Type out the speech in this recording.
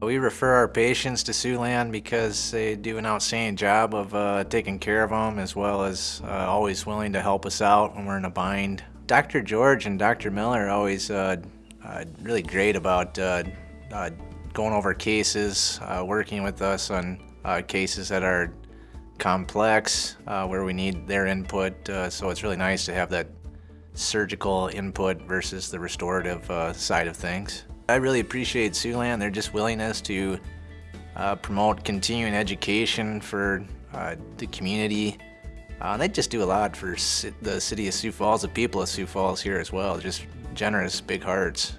We refer our patients to Siouxland because they do an outstanding job of uh, taking care of them as well as uh, always willing to help us out when we're in a bind. Dr. George and Dr. Miller are always uh, uh, really great about uh, uh, going over cases, working with us on cases that are complex, where we need their input. So it's really nice to have that surgical input versus the restorative side of things. I really appreciate Siouxland, their just willingness to uh, promote continuing education for uh, the community. Uh, they just do a lot for the city of Sioux Falls, the people of Sioux Falls here as well. Just generous, big hearts.